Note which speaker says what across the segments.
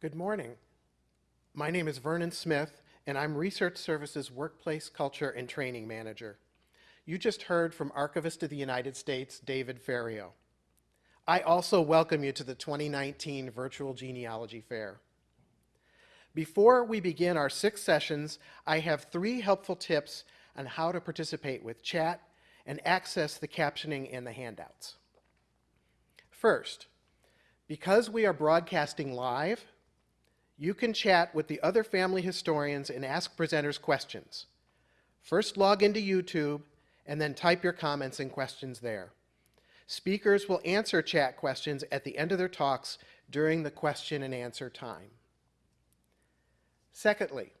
Speaker 1: Good morning. My name is Vernon Smith, and I'm Research Services Workplace Culture and Training Manager. You just heard from Archivist of the United States, David Ferriero. I also welcome you to the 2019 Virtual Genealogy Fair. Before we begin our six sessions, I have three helpful tips on how to participate with chat and access the captioning and the handouts. First, because we are broadcasting live, you can chat with the other family historians and ask presenters questions. First log into YouTube and then type your comments and questions there. Speakers will answer chat questions at the end of their talks during the question and answer time. Secondly,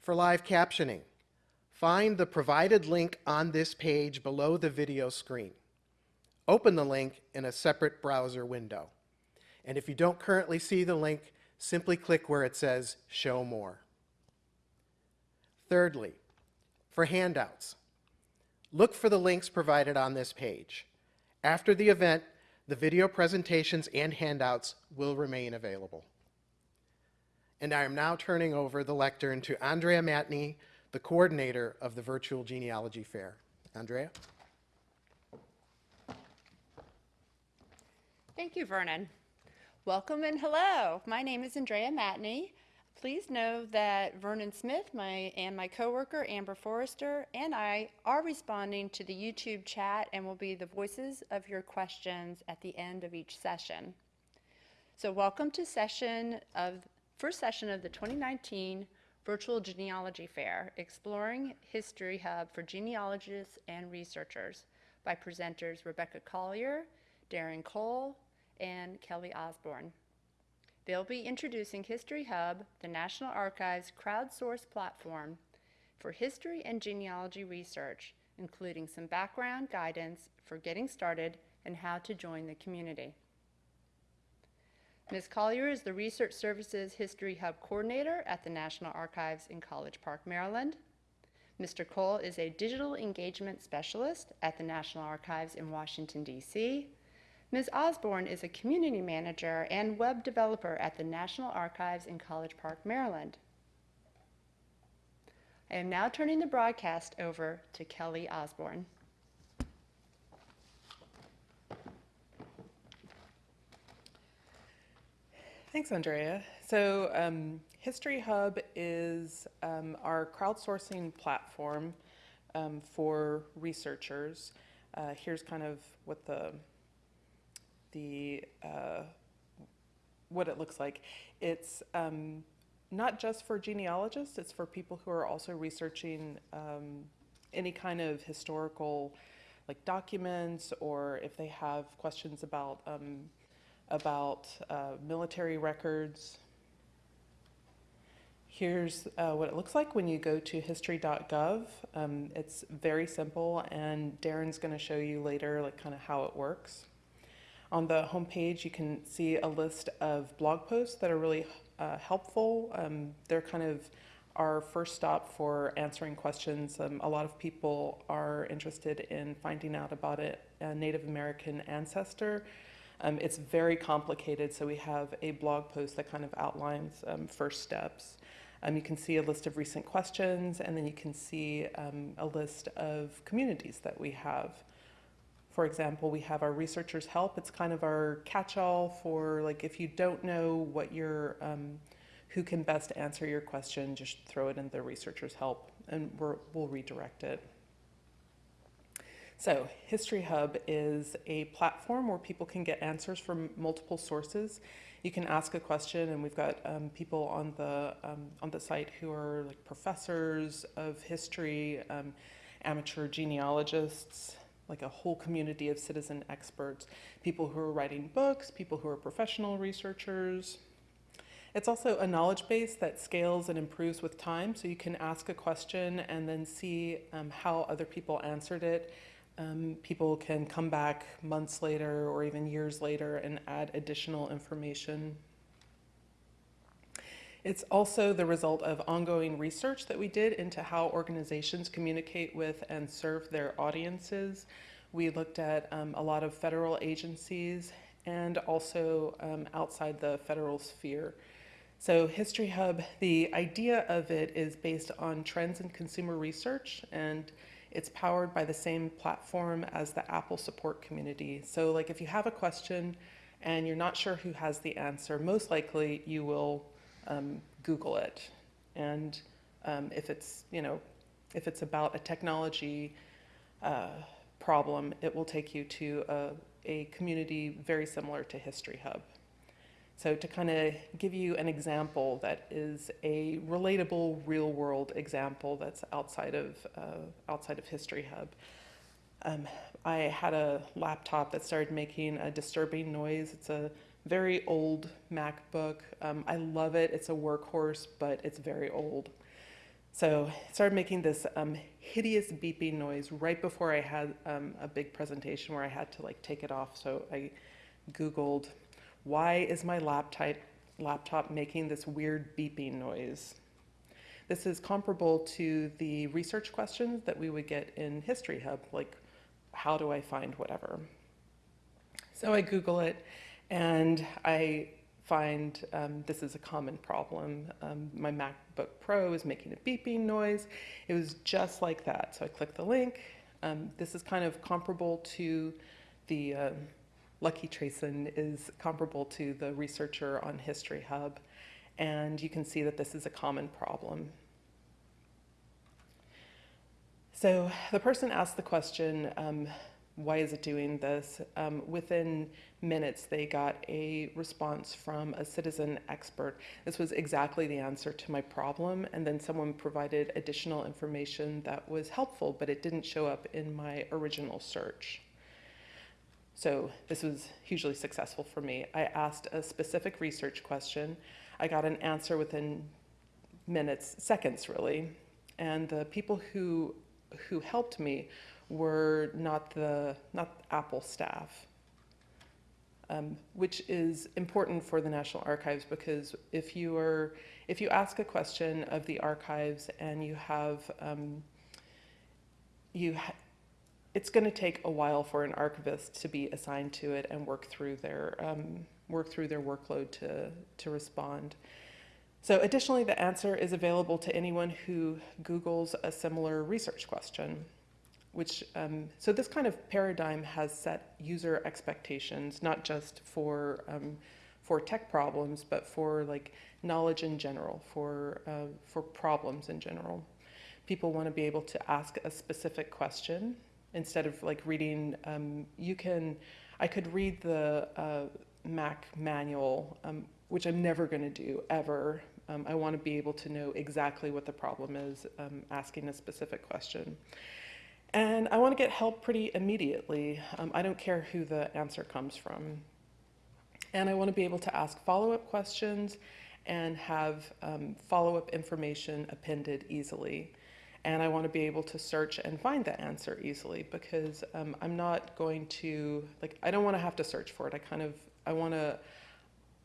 Speaker 1: for live captioning, find the provided link on this page below the video screen. Open the link in a separate browser window. And if you don't currently see the link, simply click where it says Show More. Thirdly, for handouts, look for the links provided on this page. After the event, the video presentations and handouts will remain available. And I am now turning over the lectern to Andrea Matney, the coordinator of the Virtual Genealogy Fair. Andrea?
Speaker 2: Thank you, Vernon. Welcome and hello. My name is Andrea Matney. Please know that Vernon Smith my, and my coworker Amber Forrester and I are responding to the YouTube chat and will be the voices of your questions at the end of each session. So welcome to session of first session of the 2019 Virtual Genealogy Fair, Exploring History Hub for Genealogists and Researchers by presenters Rebecca Collier, Darren Cole, and Kelly Osborne. They'll be introducing History Hub, the National Archives crowdsourced platform for history and genealogy research, including some background guidance for getting started and how to join the community. Ms. Collier is the Research Services History Hub Coordinator at the National Archives in College Park, Maryland. Mr. Cole is a Digital Engagement Specialist at the National Archives in Washington, D.C. Ms. Osborne is a community manager and web developer at the National Archives in College Park, Maryland. I am now turning the broadcast over to Kelly Osborne.
Speaker 3: Thanks, Andrea. So um, History Hub is um, our crowdsourcing platform um, for researchers. Uh, here's kind of what the the uh, what it looks like. It's um, not just for genealogists, it's for people who are also researching um, any kind of historical like documents or if they have questions about um, about uh, military records. Here's uh, what it looks like when you go to history.gov. Um, it's very simple and Darren's going to show you later like kind of how it works. On the homepage, you can see a list of blog posts that are really uh, helpful. Um, they're kind of our first stop for answering questions. Um, a lot of people are interested in finding out about it, a Native American ancestor. Um, it's very complicated, so we have a blog post that kind of outlines um, first steps. Um, you can see a list of recent questions, and then you can see um, a list of communities that we have. For example, we have our researchers help. It's kind of our catch-all for like if you don't know what your um, who can best answer your question, just throw it in the researchers help and we will redirect it. So History Hub is a platform where people can get answers from multiple sources. You can ask a question and we've got um, people on the, um, on the site who are like professors of history, um, amateur genealogists, like a whole community of citizen experts, people who are writing books, people who are professional researchers. It's also a knowledge base that scales and improves with time, so you can ask a question and then see um, how other people answered it. Um, people can come back months later or even years later and add additional information. It's also the result of ongoing research that we did into how organizations communicate with and serve their audiences. We looked at um, a lot of federal agencies and also um, outside the federal sphere. So History Hub, the idea of it is based on trends in consumer research and it's powered by the same platform as the Apple support community. So like if you have a question and you're not sure who has the answer, most likely you will um, Google it. And um, if it's, you know, if it's about a technology uh, problem, it will take you to a, a community very similar to History Hub. So to kind of give you an example that is a relatable real world example that's outside of, uh, outside of History Hub. Um, I had a laptop that started making a disturbing noise. It's a very old MacBook. Um, I love it. It's a workhorse, but it's very old. So it started making this um, hideous beeping noise right before I had um, a big presentation where I had to like take it off. So I Googled, why is my laptop, laptop making this weird beeping noise? This is comparable to the research questions that we would get in History Hub, like how do I find whatever? So I Google it and I find um, this is a common problem. Um, my MacBook Pro is making a beeping noise. It was just like that. So I click the link. Um, this is kind of comparable to the, uh, Lucky Trayson is comparable to the researcher on History Hub. And you can see that this is a common problem. So the person asked the question, um, why is it doing this? Um, within minutes, they got a response from a citizen expert. This was exactly the answer to my problem, and then someone provided additional information that was helpful, but it didn't show up in my original search. So this was hugely successful for me. I asked a specific research question. I got an answer within minutes, seconds really, and the people who who helped me were not the not Apple staff, um, which is important for the National Archives because if you are if you ask a question of the archives and you have um, you ha it's going to take a while for an archivist to be assigned to it and work through their um, work through their workload to to respond. So additionally, the answer is available to anyone who Googles a similar research question which um, so this kind of paradigm has set user expectations not just for um, for tech problems but for like knowledge in general for uh, for problems in general. People want to be able to ask a specific question instead of like reading um, you can I could read the uh, Mac manual um, which I'm never going to do ever. Um, I want to be able to know exactly what the problem is um, asking a specific question and I want to get help pretty immediately. Um, I don't care who the answer comes from. And I want to be able to ask follow-up questions and have um, follow-up information appended easily. And I want to be able to search and find the answer easily because um, I'm not going to, like, I don't want to have to search for it. I kind of, I want to,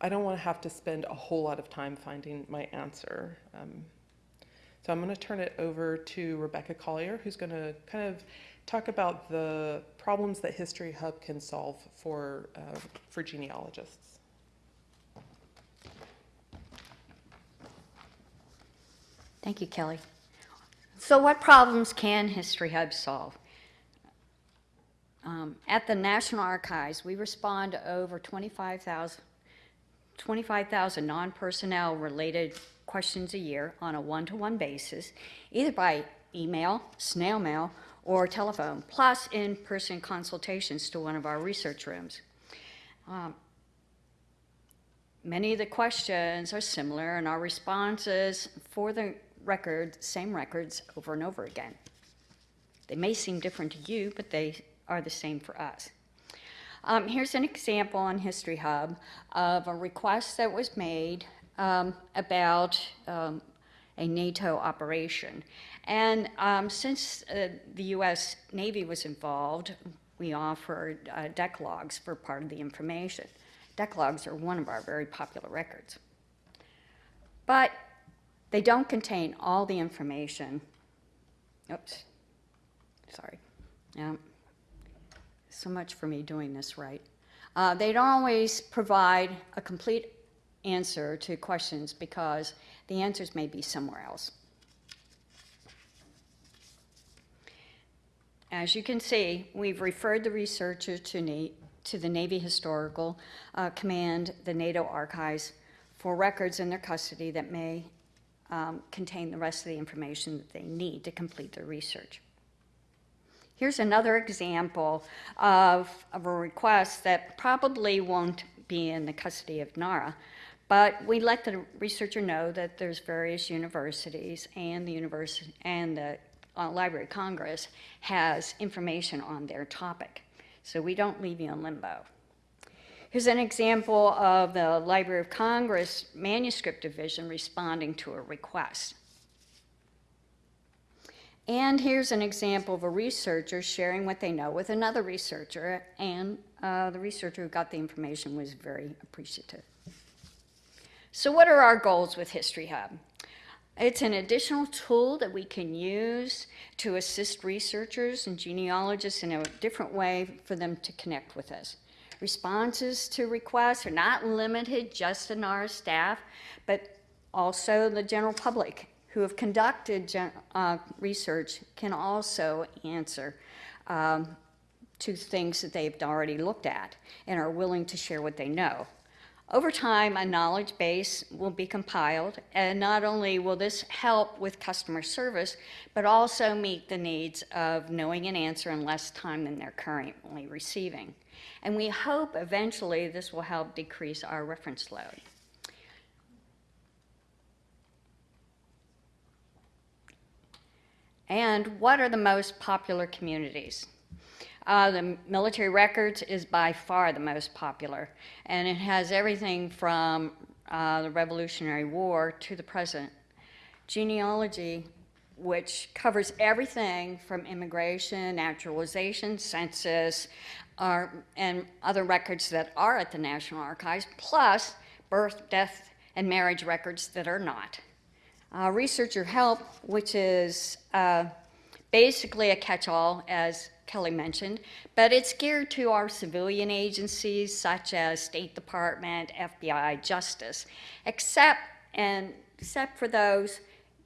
Speaker 3: I don't want to have to spend a whole lot of time finding my answer. Um, so I'm going to turn it over to Rebecca Collier, who's going to kind of talk about the problems that History Hub can solve for, uh, for genealogists.
Speaker 4: Thank you, Kelly. So what problems can History Hub solve? Um, at the National Archives, we respond to over 25,000 25, non-personnel related questions a year on a one-to-one basis, either by email, snail mail, or telephone, plus in-person consultations to one of our research rooms. Um, many of the questions are similar and our responses for the record, same records over and over again. They may seem different to you, but they are the same for us. Um, here's an example on History Hub of a request that was made um, about um, a NATO operation. And um, since uh, the U.S. Navy was involved, we offered uh, deck logs for part of the information. Deck logs are one of our very popular records. But they don't contain all the information. Oops, sorry. Yeah. So much for me doing this right. Uh, they don't always provide a complete answer to questions because the answers may be somewhere else. As you can see, we've referred the researcher to, Na- to the Navy Historical uh, Command, the NATO Archives, for records in their custody that may um, contain the rest of the information that they need to complete their research. Here's another example of, of a request that probably won't be in the custody of NARA, but we let the researcher know that there's various universities and the university and the uh, Library of Congress has information on their topic. So we don't leave you in limbo. Here's an example of the Library of Congress Manuscript Division responding to a request. And here's an example of a researcher sharing what they know with another researcher, and uh, the researcher who got the information was very appreciative. So what are our goals with History Hub? It's an additional tool that we can use to assist researchers and genealogists in a different way for them to connect with us. Responses to requests are not limited just to our staff, but also the general public who have conducted uh, research can also answer um, to things that they've already looked at and are willing to share what they know. Over time, a knowledge base will be compiled, and not only will this help with customer service, but also meet the needs of knowing an answer in less time than they're currently receiving. And we hope eventually this will help decrease our reference load. And what are the most popular communities? Uh, the military records is by far the most popular, and it has everything from uh, the Revolutionary War to the present. Genealogy, which covers everything from immigration, naturalization, census, uh, and other records that are at the National Archives, plus birth, death, and marriage records that are not. Uh, researcher help, which is uh, basically a catch-all, as Kelly mentioned, but it's geared to our civilian agencies such as State Department, FBI, Justice, except and except for those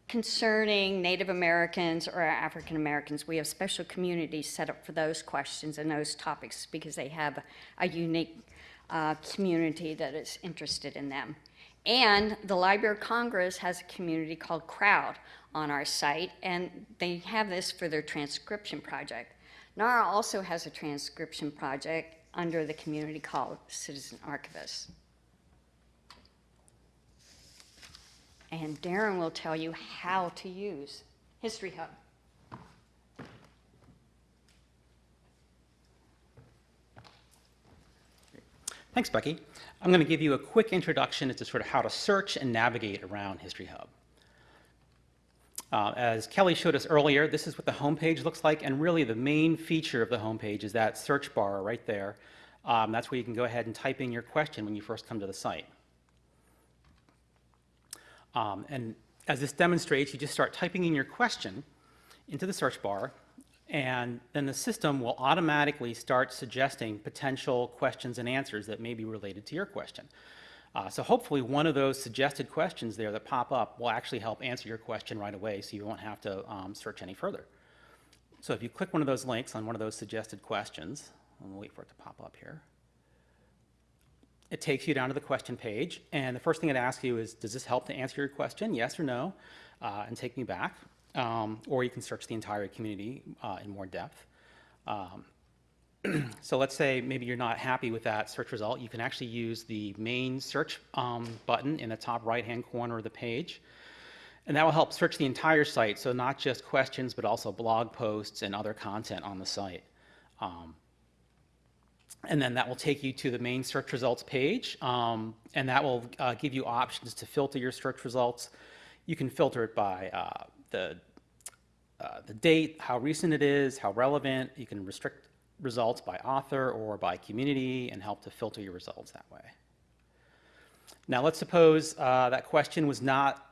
Speaker 4: concerning Native Americans or African Americans. We have special communities set up for those questions and those topics because they have a unique uh, community that is interested in them. And the Library of Congress has a community called Crowd on our site, and they have this for their transcription project. NARA also has a transcription project under the community called Citizen Archivists. And Darren will tell you how to use History Hub.
Speaker 5: Thanks, Becky. I'm going to give you a quick introduction as to sort of how to search and navigate around History Hub. Uh, as Kelly showed us earlier, this is what the homepage looks like, and really the main feature of the homepage is that search bar right there. Um, that's where you can go ahead and type in your question when you first come to the site. Um, and as this demonstrates, you just start typing in your question into the search bar, and then the system will automatically start suggesting potential questions and answers that may be related to your question. Uh, so hopefully one of those suggested questions there that pop up will actually help answer your question right away so you won't have to um, search any further. So if you click one of those links on one of those suggested questions, and we'll wait for it to pop up here, it takes you down to the question page, and the first thing it asks you is, does this help to answer your question, yes or no, uh, and take me back. Um, or you can search the entire community uh, in more depth. Um, so let's say maybe you're not happy with that search result. You can actually use the main search um, button in the top right-hand corner of the page. And that will help search the entire site, so not just questions, but also blog posts and other content on the site. Um, and then that will take you to the main search results page, um, and that will uh, give you options to filter your search results. You can filter it by uh, the, uh, the date, how recent it is, how relevant. You can restrict results by author or by community and help to filter your results that way. Now let's suppose uh, that question was not,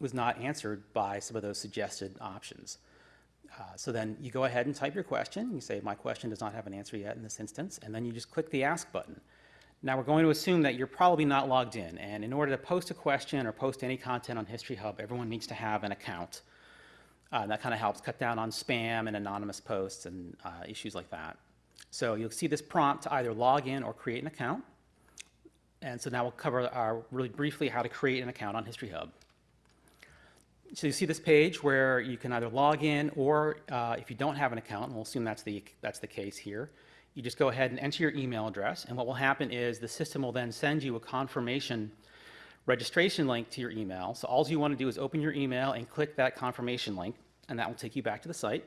Speaker 5: was not answered by some of those suggested options. Uh, so then you go ahead and type your question. You say, my question does not have an answer yet in this instance, and then you just click the Ask button. Now, we're going to assume that you're probably not logged in, and in order to post a question or post any content on History Hub, everyone needs to have an account. Uh, that kind of helps cut down on spam and anonymous posts and uh, issues like that. So you'll see this prompt to either log in or create an account. And so now we'll cover our, really briefly how to create an account on History Hub. So you see this page where you can either log in or uh, if you don't have an account, and we'll assume that's the, that's the case here, you just go ahead and enter your email address. And what will happen is the system will then send you a confirmation registration link to your email. So all you want to do is open your email and click that confirmation link, and that will take you back to the site.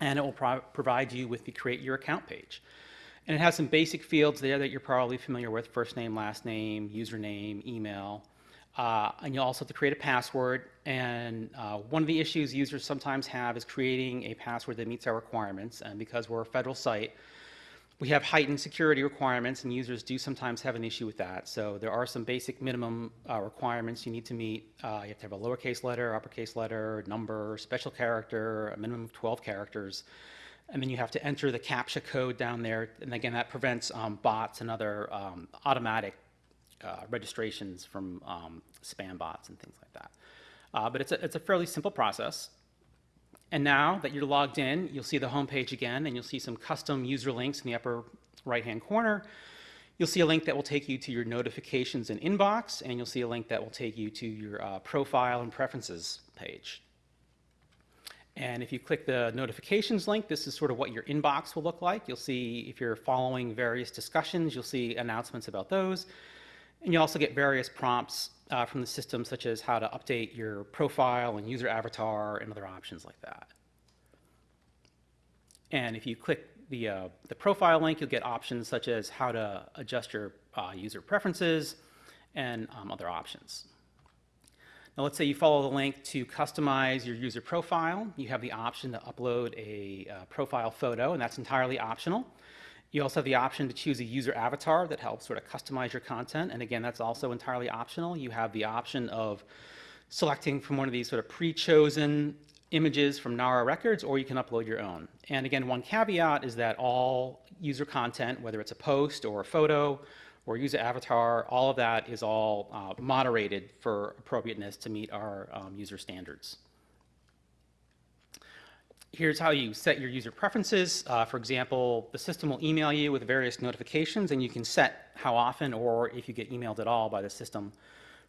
Speaker 5: And it will pro provide you with the create your account page. And it has some basic fields there that you're probably familiar with, first name, last name, username, email. Uh, and you'll also have to create a password. And uh, one of the issues users sometimes have is creating a password that meets our requirements. And because we're a federal site, we have heightened security requirements, and users do sometimes have an issue with that. So there are some basic minimum uh, requirements you need to meet. Uh, you have to have a lowercase letter, uppercase letter, number, special character, a minimum of 12 characters. And then you have to enter the CAPTCHA code down there. And again, that prevents um, bots and other um, automatic uh, registrations from um, spam bots and things like that. Uh, but it's a, it's a fairly simple process. And now that you're logged in, you'll see the home page again, and you'll see some custom user links in the upper right-hand corner. You'll see a link that will take you to your notifications and inbox, and you'll see a link that will take you to your uh, profile and preferences page. And if you click the notifications link, this is sort of what your inbox will look like. You'll see if you're following various discussions, you'll see announcements about those. And you also get various prompts uh, from the system, such as how to update your profile and user avatar and other options like that. And if you click the, uh, the profile link, you'll get options such as how to adjust your uh, user preferences and um, other options. Now let's say you follow the link to customize your user profile. You have the option to upload a uh, profile photo, and that's entirely optional. You also have the option to choose a user avatar that helps sort of customize your content. And again, that's also entirely optional. You have the option of selecting from one of these sort of pre-chosen images from NARA records, or you can upload your own. And again, one caveat is that all user content, whether it's a post or a photo or user avatar, all of that is all uh, moderated for appropriateness to meet our um, user standards. Here's how you set your user preferences. Uh, for example, the system will email you with various notifications, and you can set how often or if you get emailed at all by the system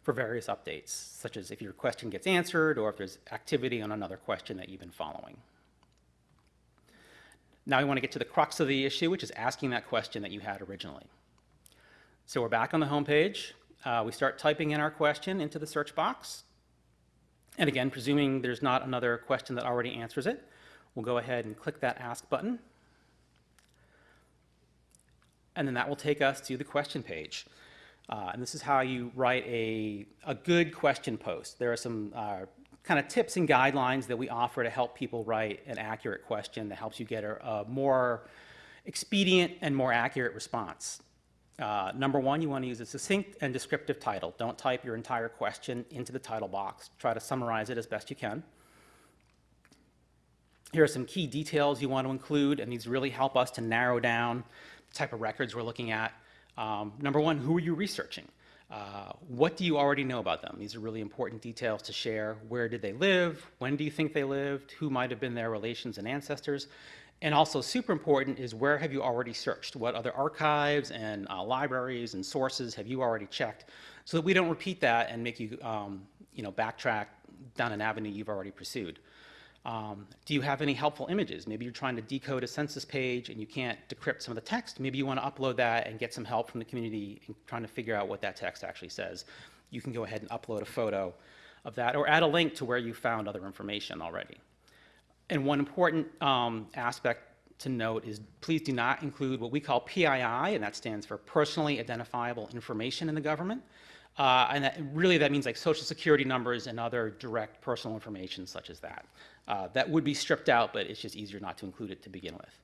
Speaker 5: for various updates, such as if your question gets answered or if there's activity on another question that you've been following. Now we want to get to the crux of the issue, which is asking that question that you had originally. So we're back on the home page. Uh, we start typing in our question into the search box. And again, presuming there's not another question that already answers it, we'll go ahead and click that Ask button. And then that will take us to the question page. Uh, and this is how you write a, a good question post. There are some uh, kind of tips and guidelines that we offer to help people write an accurate question that helps you get a, a more expedient and more accurate response. Uh, number one, you want to use a succinct and descriptive title. Don't type your entire question into the title box. Try to summarize it as best you can. Here are some key details you want to include, and these really help us to narrow down the type of records we're looking at. Um, number one, who are you researching? Uh, what do you already know about them? These are really important details to share. Where did they live? When do you think they lived? Who might have been their relations and ancestors? And also super important is where have you already searched? What other archives and uh, libraries and sources have you already checked? So that we don't repeat that and make you, um, you know, backtrack down an avenue you've already pursued. Um, do you have any helpful images? Maybe you're trying to decode a census page and you can't decrypt some of the text. Maybe you want to upload that and get some help from the community in trying to figure out what that text actually says. You can go ahead and upload a photo of that or add a link to where you found other information already. And one important um, aspect to note is please do not include what we call PII, and that stands for Personally Identifiable Information in the Government. Uh, and that, really that means like social security numbers and other direct personal information such as that. Uh, that would be stripped out, but it's just easier not to include it to begin with.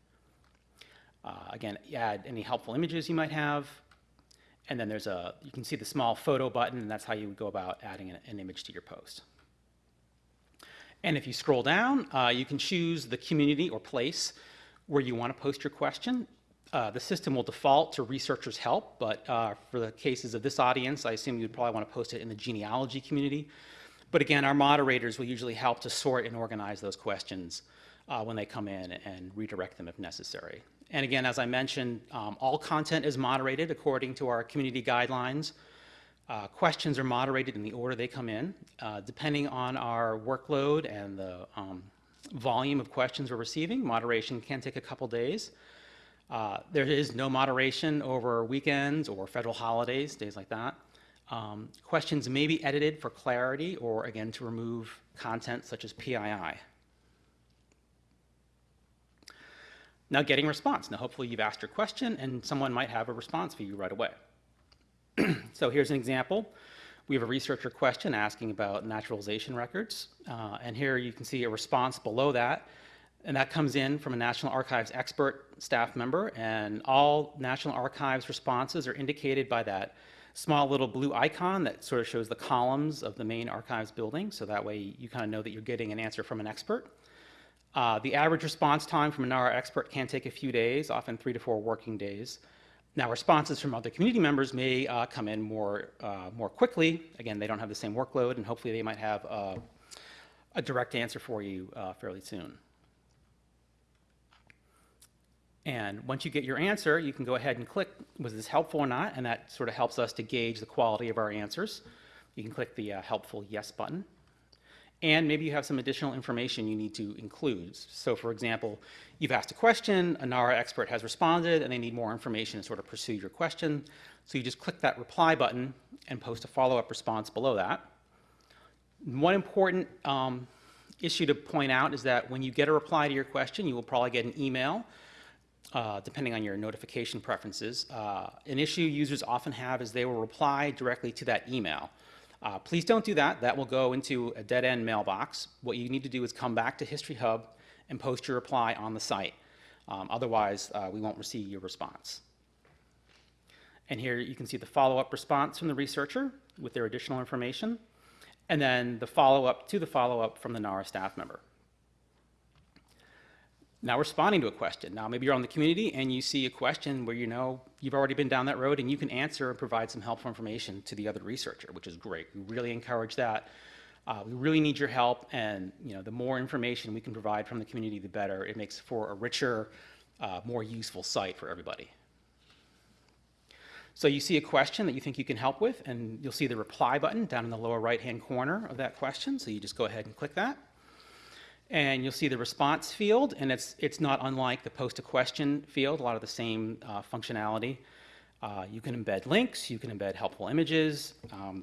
Speaker 5: Uh, again, add any helpful images you might have. And then there's a, you can see the small photo button, and that's how you would go about adding an, an image to your post. And if you scroll down, uh, you can choose the community or place where you want to post your question. Uh, the system will default to researchers' help, but uh, for the cases of this audience, I assume you'd probably want to post it in the genealogy community. But again, our moderators will usually help to sort and organize those questions uh, when they come in and redirect them if necessary. And again, as I mentioned, um, all content is moderated according to our community guidelines. Uh, questions are moderated in the order they come in. Uh, depending on our workload and the um, volume of questions we're receiving, moderation can take a couple days. Uh, there is no moderation over weekends or federal holidays, days like that. Um, questions may be edited for clarity or, again, to remove content such as PII. Now, getting response. Now, hopefully, you've asked your question and someone might have a response for you right away. so, here's an example. We have a researcher question asking about naturalization records, uh, and here you can see a response below that and that comes in from a National Archives expert staff member, and all National Archives responses are indicated by that small little blue icon that sort of shows the columns of the main archives building, so that way you kind of know that you're getting an answer from an expert. Uh, the average response time from a NARA expert can take a few days, often three to four working days. Now, responses from other community members may uh, come in more, uh, more quickly. Again, they don't have the same workload, and hopefully they might have uh, a direct answer for you uh, fairly soon. And once you get your answer, you can go ahead and click, was this helpful or not? And that sort of helps us to gauge the quality of our answers. You can click the uh, helpful yes button. And maybe you have some additional information you need to include. So for example, you've asked a question, a NARA expert has responded, and they need more information to sort of pursue your question. So you just click that reply button and post a follow-up response below that. One important um, issue to point out is that when you get a reply to your question, you will probably get an email uh, depending on your notification preferences. Uh, an issue users often have is they will reply directly to that email. Uh, please don't do that. That will go into a dead-end mailbox. What you need to do is come back to History Hub and post your reply on the site. Um, otherwise, uh, we won't receive your response. And here you can see the follow-up response from the researcher with their additional information, and then the follow-up to the follow-up from the NARA staff member. Now responding to a question. Now maybe you're on the community and you see a question where you know you've already been down that road and you can answer and provide some helpful information to the other researcher, which is great. We really encourage that. Uh, we really need your help and you know the more information we can provide from the community, the better. It makes for a richer, uh, more useful site for everybody. So you see a question that you think you can help with and you'll see the reply button down in the lower right hand corner of that question. So you just go ahead and click that and you'll see the response field, and it's, it's not unlike the post a question field, a lot of the same uh, functionality. Uh, you can embed links, you can embed helpful images, um,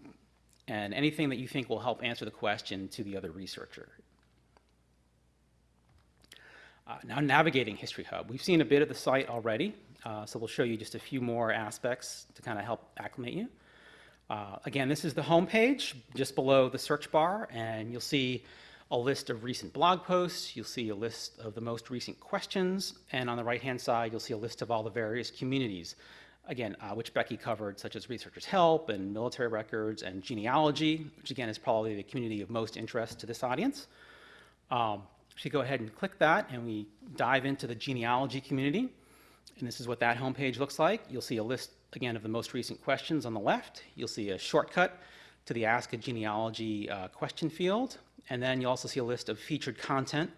Speaker 5: and anything that you think will help answer the question to the other researcher. Uh, now navigating History Hub. We've seen a bit of the site already, uh, so we'll show you just a few more aspects to kind of help acclimate you. Uh, again, this is the home page, just below the search bar, and you'll see a list of recent blog posts. You'll see a list of the most recent questions. And on the right-hand side, you'll see a list of all the various communities, again, uh, which Becky covered, such as Researchers Help and Military Records and Genealogy, which again is probably the community of most interest to this audience. Um, so go ahead and click that and we dive into the genealogy community. And this is what that homepage looks like. You'll see a list, again, of the most recent questions on the left. You'll see a shortcut to the Ask a Genealogy uh, question field. And then you'll also see a list of featured content,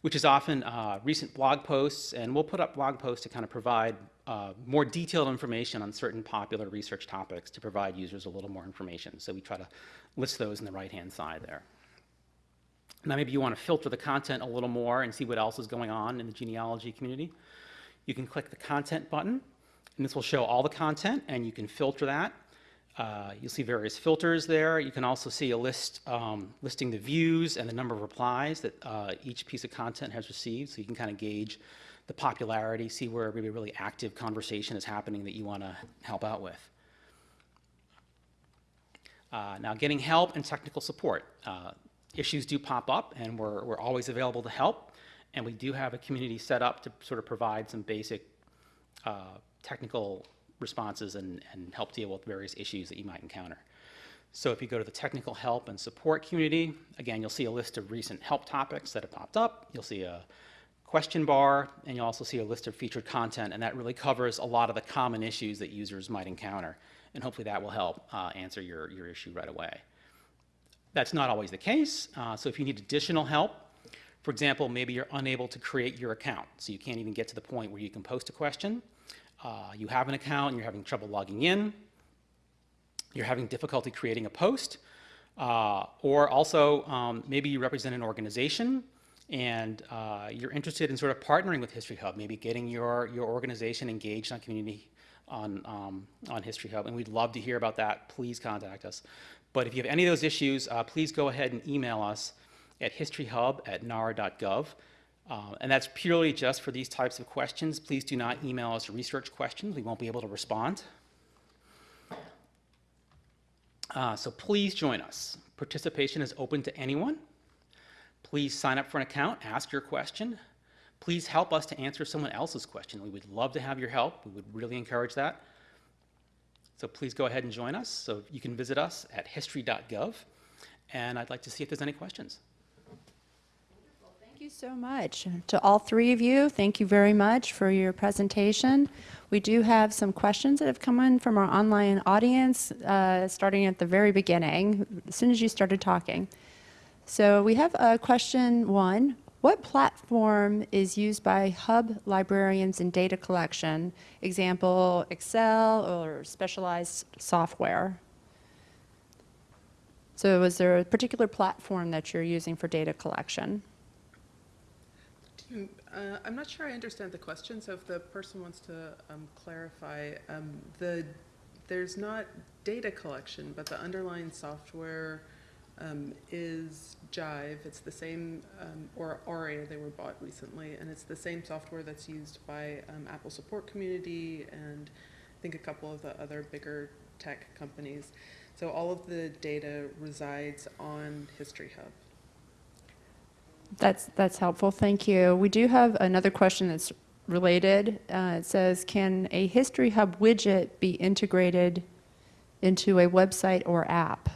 Speaker 5: which is often uh, recent blog posts. And we'll put up blog posts to kind of provide uh, more detailed information on certain popular research topics to provide users a little more information. So we try to list those in the right-hand side there. Now maybe you want to filter the content a little more and see what else is going on in the genealogy community. You can click the content button, and this will show all the content, and you can filter that uh, you'll see various filters there. You can also see a list um, listing the views and the number of replies that uh, each piece of content has received, so you can kind of gauge the popularity, see where maybe a really active conversation is happening that you want to help out with. Uh, now, getting help and technical support. Uh, issues do pop up, and we're, we're always available to help. And we do have a community set up to sort of provide some basic uh, technical responses and, and help deal with various issues that you might encounter. So if you go to the technical help and support community, again, you'll see a list of recent help topics that have popped up. You'll see a question bar, and you'll also see a list of featured content, and that really covers a lot of the common issues that users might encounter. And hopefully that will help uh, answer your, your issue right away. That's not always the case, uh, so if you need additional help, for example, maybe you're unable to create your account, so you can't even get to the point where you can post a question. Uh, you have an account and you're having trouble logging in, you're having difficulty creating a post, uh, or also um, maybe you represent an organization and uh, you're interested in sort of partnering with History Hub, maybe getting your, your organization engaged on community on, um, on History Hub, and we'd love to hear about that. Please contact us. But if you have any of those issues, uh, please go ahead and email us at historyhub at nara.gov. Uh, and that's purely just for these types of questions. Please do not email us research questions. We won't be able to respond. Uh, so please join us. Participation is open to anyone. Please sign up for an account, ask your question. Please help us to answer someone else's question. We would love to have your help. We would really encourage that. So please go ahead and join us. So you can visit us at history.gov. And I'd like to see if there's any questions.
Speaker 2: You so much. To all three of you, thank you very much for your presentation. We do have some questions that have come in from our online audience, uh, starting at the very beginning, as soon as you started talking. So we have a question one. What platform is used by hub librarians in data collection? Example, Excel or specialized software? So is there a particular platform that you're using for data collection?
Speaker 3: Uh, I'm not sure I understand the question, so if the person wants to um, clarify, um, the, there's not data collection, but the underlying software um, is Jive. It's the same, um, or Aurea, they were bought recently, and it's the same software that's used by um, Apple Support Community and I think a couple of the other bigger tech companies. So all of the data resides on History Hub.
Speaker 2: That's, that's helpful, thank you. We do have another question that's related. Uh, It says, can a History Hub widget be integrated into a website or app?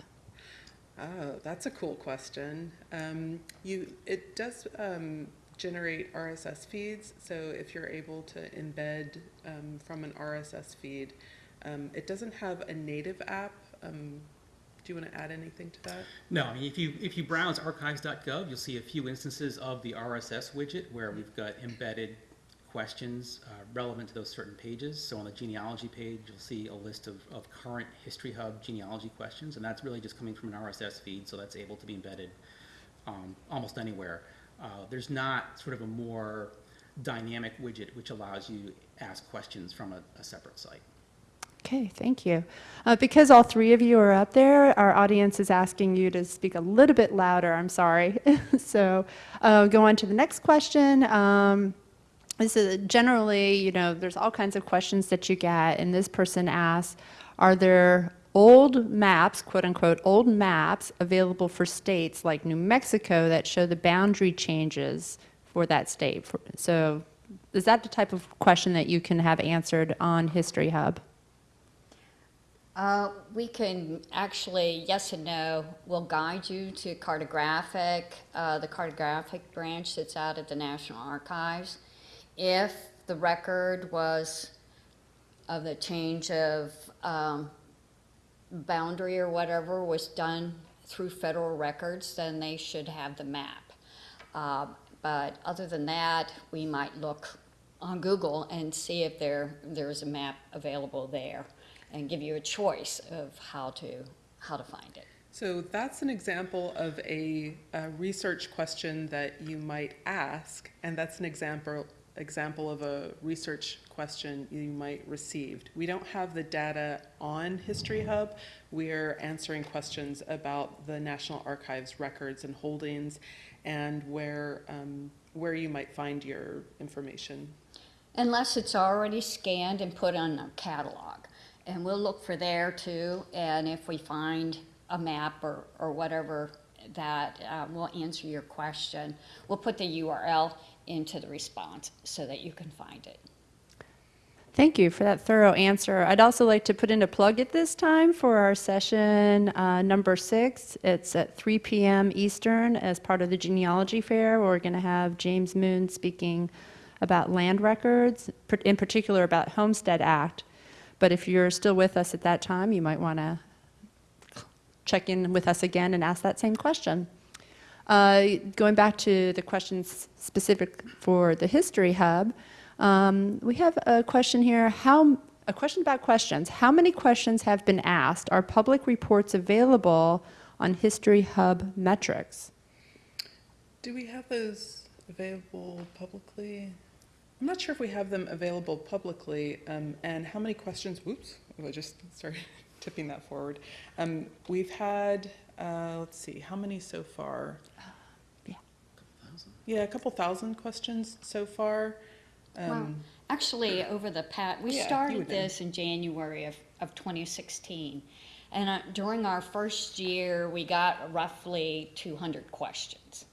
Speaker 3: Oh, that's a cool question. Um, you, it does um, generate RSS feeds, so if you're able to embed um, from an RSS feed, um, it doesn't have a native app. Do you want to add anything to that?
Speaker 5: No, I mean, if you, if you browse archives.gov, you'll see a few instances of the RSS widget where we've got embedded questions uh, relevant to those certain pages. So on the genealogy page, you'll see a list of, of current History Hub genealogy questions, and that's really just coming from an RSS feed, so that's able to be embedded um, almost anywhere. Uh, there's not sort of a more dynamic widget which allows you ask questions from a, a separate site.
Speaker 2: Okay, thank you. Uh, Because all three of you are up there, our audience is asking you to speak a little bit louder, I'm sorry. So uh, go on to the next question. Um, This is generally, you know, there's all kinds of questions that you get, and this person asks, are there old maps, quote unquote, old maps available for states like New Mexico that show the boundary changes for that state? So is that the type of question that you can have answered on History Hub?
Speaker 4: Uh, we can actually, yes and no, we'll guide you to cartographic, uh, the cartographic branch that's out at the National Archives. If the record was of the change of um, boundary or whatever was done through federal records, then they should have the map. Uh, But other than that, we might look on Google and see if there, there's a map available there and give you a choice of how to, how to find it.
Speaker 3: So that's an example of a, a research question that you might ask, and that's an example example of a research question you might receive. We don't have the data on History Hub. We're answering questions about the National Archives records and holdings and where, um, where you might find your information.
Speaker 4: Unless it's already scanned and put on a catalog. And we'll look for there too, and if we find a map or, or whatever that uh, will answer your question, we'll put the URL into the response so that you can find it.
Speaker 2: Thank you for that thorough answer. I'd also like to put in a plug at this time for our session uh, number six. It's at 3 p.m. Eastern as part of the genealogy fair. We're going to have James Moon speaking about land records, in particular about Homestead Act. But if you're still with us at that time, you might want to check in with us again and ask that same question. Uh, Going back to the questions specific for the History Hub, um, we have a question here, how, a question about questions. How many questions have been asked? Are public reports available on History Hub metrics?
Speaker 3: Do we have those available publicly? I'm not sure if we have them available publicly, um, and how many questions, whoops, I just started tipping that forward. Um, we've had, uh, let's see, how many so far?
Speaker 2: yeah.
Speaker 3: A yeah, a couple thousand questions so far.
Speaker 4: Wow.
Speaker 3: Um,
Speaker 4: Actually, over the pat, we
Speaker 3: Yeah,
Speaker 4: started this in January of, of 2016. And uh, during our first year, we got roughly 200 questions.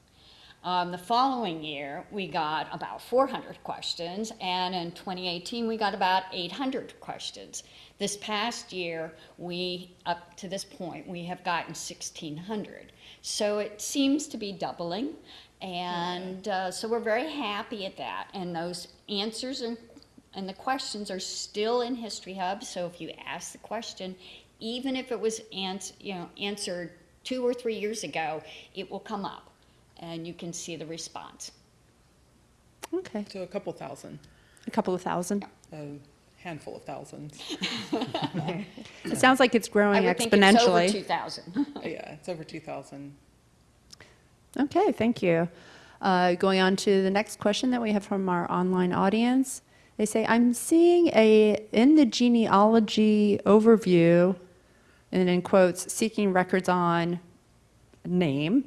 Speaker 4: Um, the following year, we got about 400 questions, and in 2018, we got about 800 questions. This past year, we, up to this point, we have gotten 1,600. So it seems to be doubling, and uh, so we're very happy at that. And those answers and, and the questions are still in History Hub, so if you ask the question, even if it was ans- you know, answered two or three years ago, it will come up and you can see the response.
Speaker 2: Okay,
Speaker 3: So a couple thousand,
Speaker 2: a couple of thousand.
Speaker 3: a handful of thousands.
Speaker 2: It sounds like it's
Speaker 4: I
Speaker 2: growing
Speaker 4: would think it's over
Speaker 2: exponentially.
Speaker 4: 2,000.
Speaker 3: Yeah, it's over 2,000.
Speaker 2: Okay, thank you. Uh, Going on to the next question that we have from our online audience. They say, I'm seeing a, in the genealogy overview, and in quotes, seeking records on name,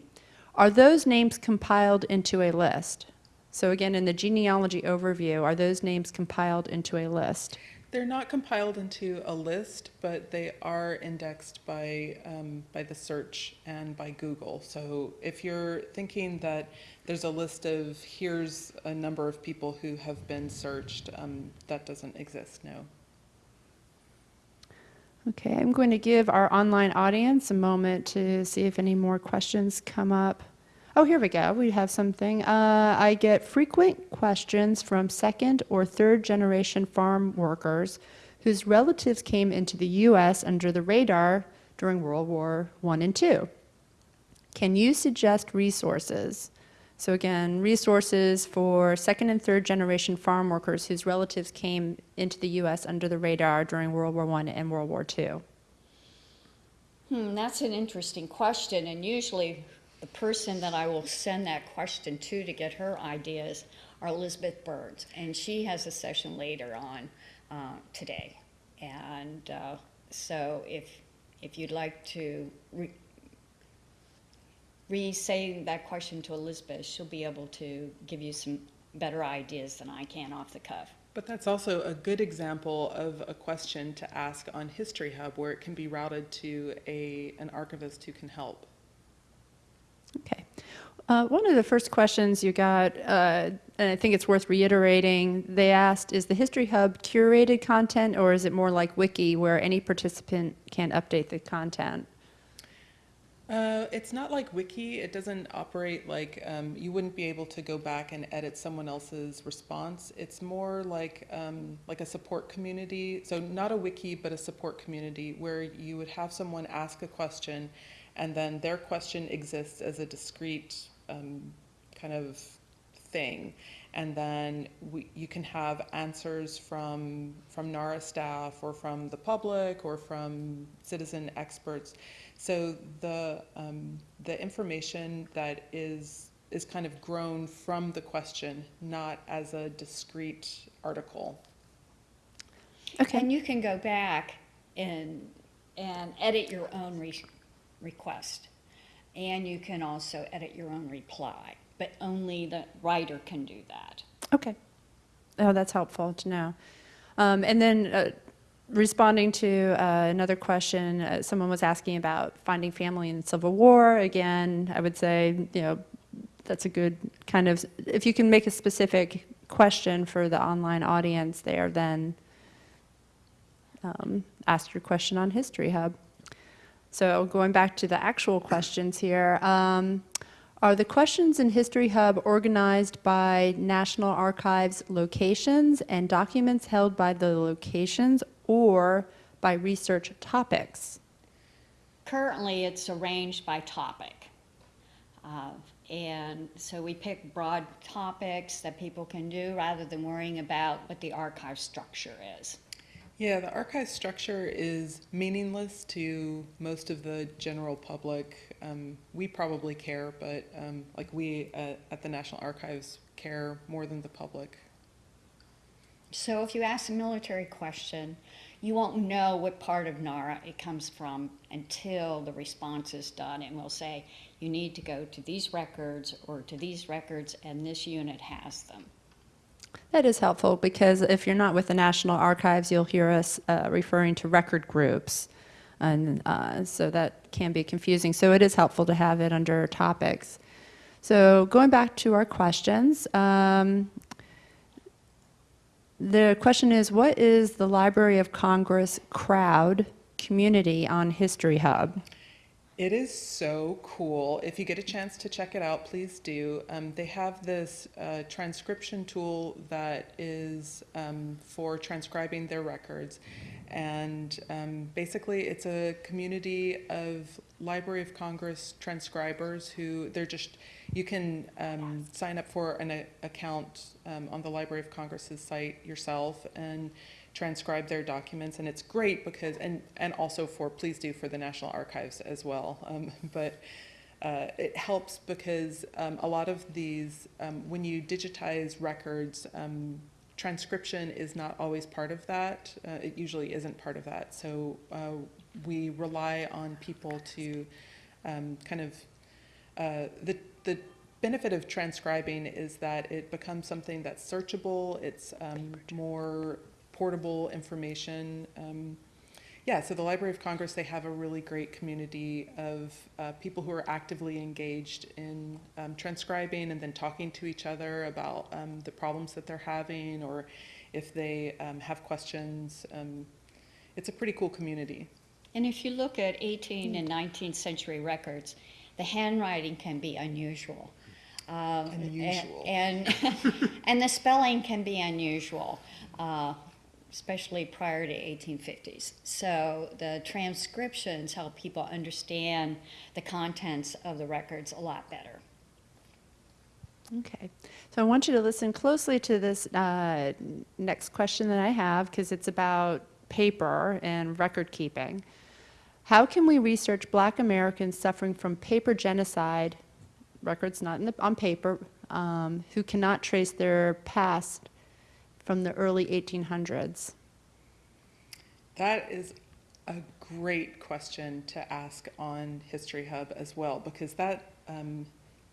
Speaker 2: are those names compiled into a list? So again, in the genealogy overview, are those names compiled into a list?
Speaker 3: They're not compiled into a list, but they are indexed by, um, by the search and by Google. So if you're thinking that there's a list of here's a number of people who have been searched, um, that doesn't exist, no.
Speaker 2: Okay, I'm going to give our online audience a moment to see if any more questions come up. Oh, here we go. We have something. Uh, I get frequent questions from second or third generation farm workers whose relatives came into the U.S. under the radar during World War I and II. Can you suggest resources? So again, resources for second and third generation farm workers whose relatives came into the U.S. under the radar during World War I and World War II.
Speaker 4: Hmm, that's an interesting question, and usually the person that I will send that question to to get her ideas are Elizabeth Burnes, and she has a session later on uh, today. And uh, so if, if you'd like to re-say that question to Elizabeth, she'll be able to give you some better ideas than I can off the cuff.
Speaker 3: But that's also a good example of a question to ask on History Hub where it can be routed to a, an archivist who can help.
Speaker 2: Okay. Uh, one of the first questions you got, uh, and I think it's worth reiterating, they asked, is the History Hub curated content or is it more like Wiki where any participant can update the content?
Speaker 3: Uh, it's not like Wiki. It doesn't operate like um, you wouldn't be able to go back and edit someone else's response. It's more like um, like a support community. So not a wiki, but a support community where you would have someone ask a question, and then their question exists as a discrete um, kind of thing, and then we, you can have answers from from NARA staff or from the public or from citizen experts. So the, um, the information that is, is kind of grown from the question, not as a discrete article.
Speaker 2: Okay.
Speaker 4: And you can go back and, and edit your own re- request. And you can also edit your own reply, but only the writer can do that.
Speaker 2: Okay. Oh, that's helpful to know. Um, and then uh, responding to uh, another question, uh, someone was asking about finding family in the Civil War. Again, I would say, you know, that's a good kind of, if you can make a specific question for the online audience there, then um, ask your question on History Hub. So going back to the actual questions here, um, are the questions in History Hub organized by National Archives locations and documents held by the locations or by research topics?
Speaker 4: Currently, it's arranged by topic. Uh, And so we pick broad topics that people can do rather than worrying about what the archive structure is.
Speaker 3: Yeah, the archive structure is meaningless to most of the general public. Um, we probably care, but um, like we at, at the National Archives care more than the public.
Speaker 4: So if you ask a military question, you won't know what part of NARA it comes from until the response is done, and we'll say, you need to go to these records or to these records, and this unit has them.
Speaker 2: That is helpful because if you're not with the National Archives, you'll hear us uh, referring to record groups. And uh, so that can be confusing. So it is helpful to have it under topics. So going back to our questions, um, the question is, what is the Library of Congress crowd community on History Hub?
Speaker 3: It is so cool. If you get a chance to check it out, please do. Um, they have this uh, transcription tool that is um, for transcribing their records. And um, basically, it's a community of Library of Congress transcribers who they're just, you can um, sign up for an a- account um, on the Library of Congress's site yourself and transcribe their documents. And it's great because, and, and also for, please do for the National Archives as well. Um, but uh, it helps because um, a lot of these, um, when you digitize records, um, transcription is not always part of that. Uh, it usually isn't part of that. So uh, we rely on people to kind of uh, the the benefit of transcribing is that it becomes something that's searchable. It's um, more portable information. Um, yeah, so the Library of Congress, they have a really great community of uh, people who are actively engaged in um, transcribing and then talking to each other about um, the problems that they're having or if they um, have questions. Um, it's a pretty cool community.
Speaker 4: And if you look at 18 and 19th century records, the handwriting can be unusual. Um,
Speaker 3: Unusual.
Speaker 4: And, and the spelling can be unusual, uh, especially prior to 1850s. So the transcriptions help people understand the contents of the records a lot better.
Speaker 2: Okay, so I want you to listen closely to this uh, next question that I have because it's about paper and record keeping. How can we research Black Americans suffering from paper genocide, records not the, on paper, um, who cannot trace their past from the early 1800s?
Speaker 3: That is a great question to ask on History Hub as well, because that um,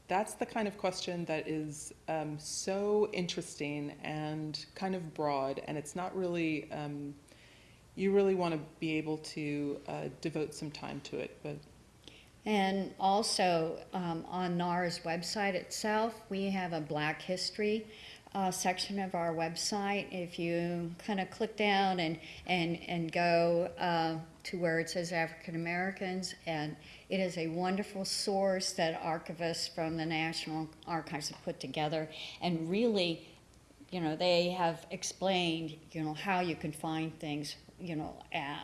Speaker 3: that's the kind of question that is um, so interesting and kind of broad, and it's not really. Um, you really want to be able to uh, devote some time to it, but
Speaker 4: And also, um, on NAR's website itself, we have a Black History uh, section of our website. If you kind of click down and, and, and go uh, to where it says African Americans, and it is a wonderful source that archivists from the National Archives have put together. And really, you know, they have explained, you know, how you can find things, you know, uh,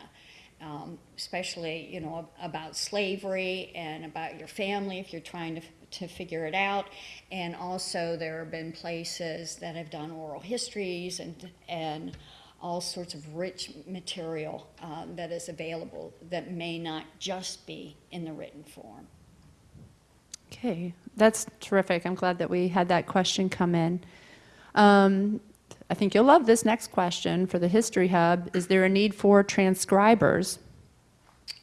Speaker 4: um, especially you know about slavery and about your family if you're trying to, to figure it out and also there have been places that have done oral histories and and all sorts of rich material um, that is available that may not just be in the written form
Speaker 2: Okay, that's terrific. I'm glad that we had that question come in. Um, I think you'll love this next question for the History Hub. Is there a need for transcribers?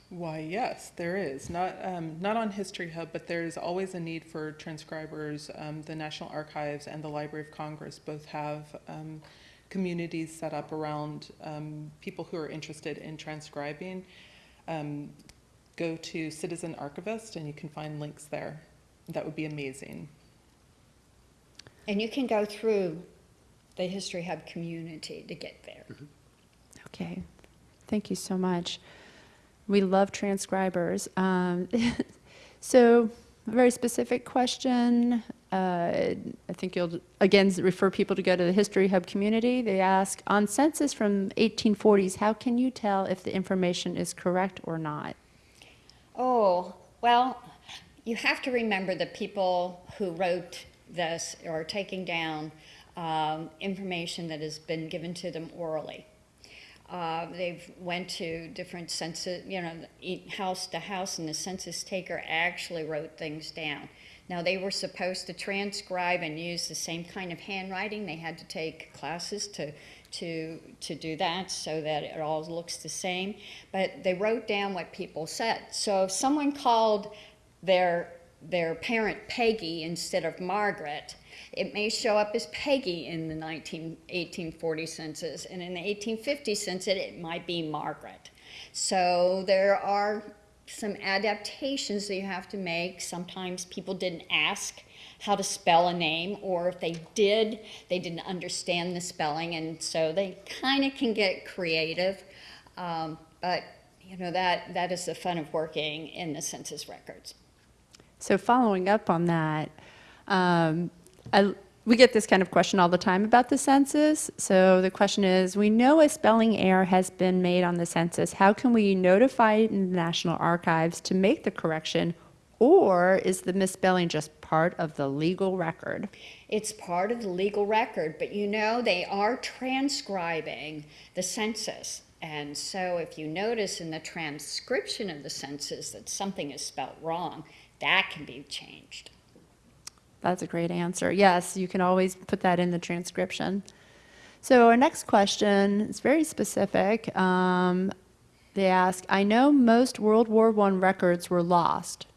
Speaker 3: Why, yes, there is. Not, um, not on History Hub, but there's always a need for transcribers. Um, the National Archives and the Library of Congress both have um, communities set up around um, people who are interested in transcribing. Um, go to Citizen Archivist and you can find links there. That would be amazing.
Speaker 4: and you can go through the history hub community to get there
Speaker 2: Okay, Thank you so much. We love transcribers. Um, so, a very specific question. Uh, I think you'll again refer people to go to the History Hub community. They ask on census from 1840s, how can you tell if the information is correct or not?
Speaker 4: Oh, well, you have to remember the people who wrote this or taking down um, information that has been given to them orally. Uh, they've went to different census, you know, house to house, and the census taker actually wrote things down. Now they were supposed to transcribe and use the same kind of handwriting. They had to take classes to to to do that so that it all looks the same. But they wrote down what people said. So if someone called their their parent Peggy instead of Margaret, it may show up as Peggy in the 19, 1840 census, and in the 1850 census, it might be Margaret. So there are some adaptations that you have to make. Sometimes people didn't ask how to spell a name, or if they did, they didn't understand the spelling, and so they kind of can get creative. Um, but you know that that is the fun of working in the census records.
Speaker 2: So, following up on that, um, I, we get this kind of question all the time about the census. So, the question is we know a spelling error has been made on the census. How can we notify the National Archives to make the correction? Or is the misspelling just part of the legal record?
Speaker 4: It's part of the legal record, but you know, they are transcribing the census. And so if you notice in the transcription of the census that something is spelled wrong, that can be changed.
Speaker 2: That's a great answer. Yes, you can always put that in the transcription. So, our next question is very specific. Um, they ask I know most World War I records were lost,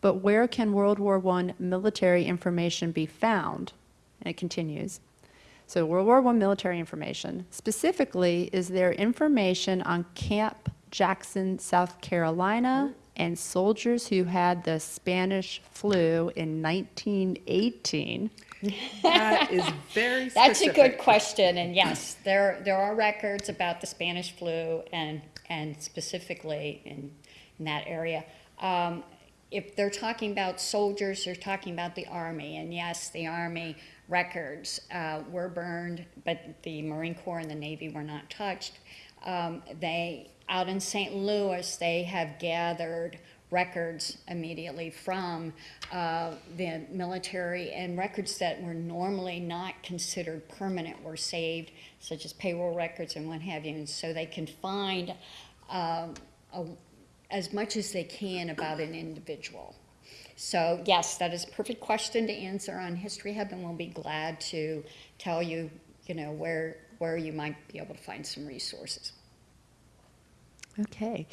Speaker 2: but where can World War I military information be found? And it continues. So, World War I military information. Specifically, is there information on Camp Jackson, South Carolina, and soldiers who had the Spanish flu in 1918?
Speaker 3: That is very
Speaker 4: That's a good question, and yes, there, there are records about the Spanish flu and, and specifically in, in that area. Um, if they're talking about soldiers, they're talking about the Army, and yes, the Army records uh, were burned, but the Marine Corps and the Navy were not touched. Um, they, out in St. Louis, they have gathered records immediately from uh, the military and records that were normally not considered permanent were saved, such as payroll records and what have you. And so they can find um, a, as much as they can about an individual. So yes, that is a perfect question to answer on History Hub, and we'll be glad to tell you, you know, where where you might be able to find some resources.
Speaker 2: Okay.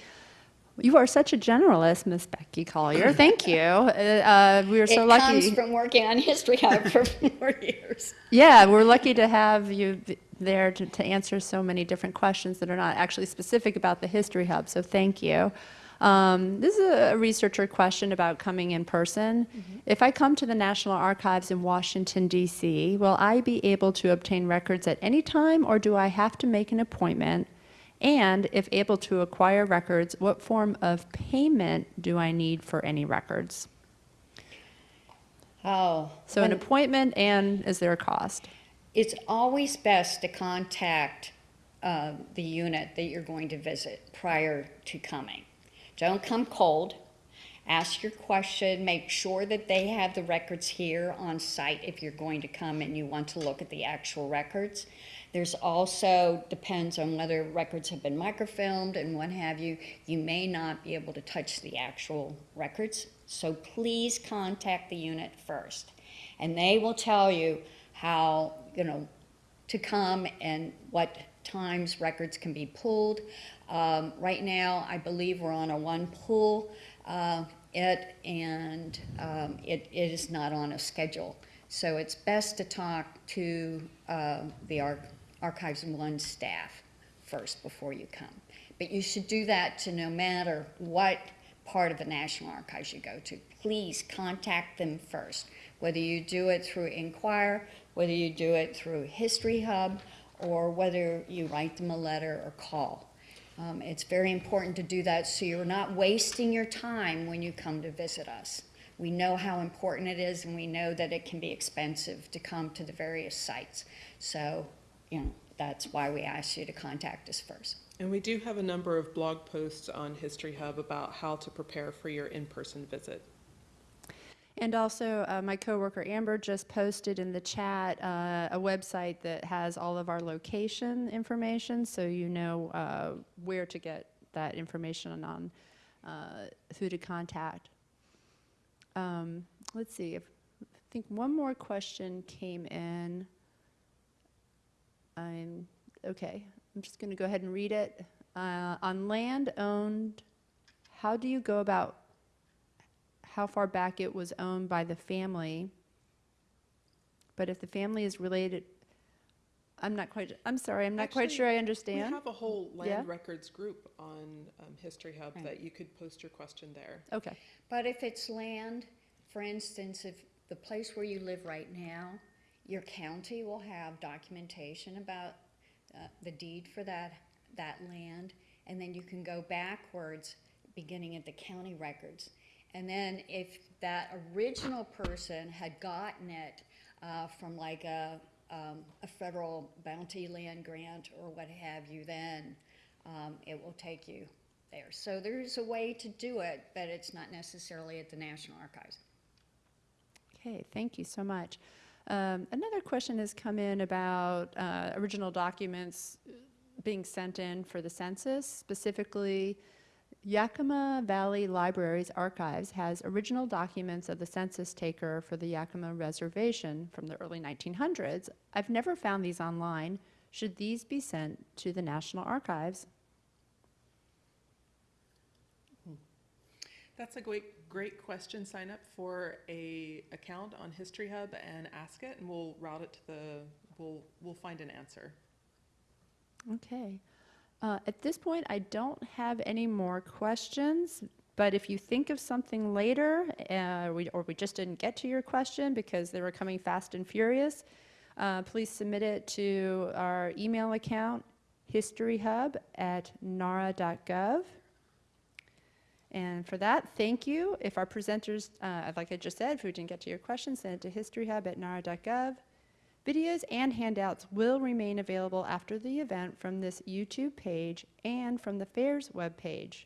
Speaker 2: You are such a generalist, Miss Becky Collier. Thank you. Uh, uh, we are so
Speaker 4: it
Speaker 2: lucky.
Speaker 4: comes from working on History Hub for four years.
Speaker 2: Yeah, we're lucky to have you there to, to answer so many different questions that are not actually specific about the History Hub, so thank you. Um, this is a researcher question about coming in person. If I come to the National Archives in Washington, D.C., will I be able to obtain records at any time, or do I have to make an appointment? And if able to acquire records, what form of payment do I need for any records?
Speaker 4: Oh,
Speaker 2: So, an appointment, and is there a cost?
Speaker 4: it's always best to contact uh, the unit that you're going to visit prior to coming. Don't come cold. Ask your question. Make sure that they have the records here on site if you're going to come and you want to look at the actual records. There's also, depends on whether records have been microfilmed and what have you, you may not be able to touch the actual records. So please contact the unit first. And they will tell you how, you know, to come and what times records can be pulled. Um, right now, I believe we're on a one pull uh, it, and um, it, it is not on a schedule. So it's best to talk to uh, the Ar- Archives and One staff first before you come. But you should do that to no matter what part of the National Archives you go to. Please contact them first, whether you do it through Inquire, whether you do it through History Hub, or whether you write them a letter or call. Um, It's very important to do that so you're not wasting your time when you come to visit us. We know how important it is, and we know that it can be expensive to come to the various sites. So, you know, that's why we ask you to contact us first.
Speaker 3: And we do have a number of blog posts on History Hub about how to prepare for your in-person visit.
Speaker 2: And also, uh, my coworker Amber just posted in the chat uh, a website that has all of our location information, so you know uh, where to get that information on uh, who to contact. Um, let's see. If, I think one more question came in. I'm okay. I'm just going to go ahead and read it. Uh, on land owned, how do you go about how far back it was owned by the family. But if the family is related, I'm not quite, I'm sorry, I'm not quite sure I understand.
Speaker 3: We
Speaker 2: understand.
Speaker 3: have a whole
Speaker 2: Yeah.
Speaker 3: land records group on um, History Hub
Speaker 4: Right.
Speaker 3: that you could post your question there.
Speaker 2: Okay,
Speaker 4: But if it's land, for instance, if the place where you live right now, your county will have documentation about uh, the deed for that, that land, and then you can go backwards, beginning at the county records. And then if that original person had gotten it uh, from like a, um, a federal bounty land grant or what have you, then um, it will take you there. So there's a way to do it, but it's not necessarily at the National Archives.
Speaker 2: okay, thank you so much. Um, another question has come in about uh, original documents being sent in for the census, specifically Yakima Valley Library's archives has original documents of the census taker for the Yakima Reservation from the early 1900s. I've never found these online. Should these be sent to the National Archives?
Speaker 3: That's a great, great question. Sign up for a account on History Hub and ask it, and we'll route it to the, we'll, we'll find an answer.
Speaker 2: Okay. Uh, At this point, I don't have any more questions, but if you think of something later, uh, we- or we just didn't get to your question because they were coming fast and furious, uh, please submit it to our email account, historyhub@nara.gov. And for that, thank you. If our presenters, uh, like I just said, if we didn't get to your question, send it to historyhub at historyhub@nara.gov. Videos and handouts will remain available after the event from this YouTube page and from the fair's webpage.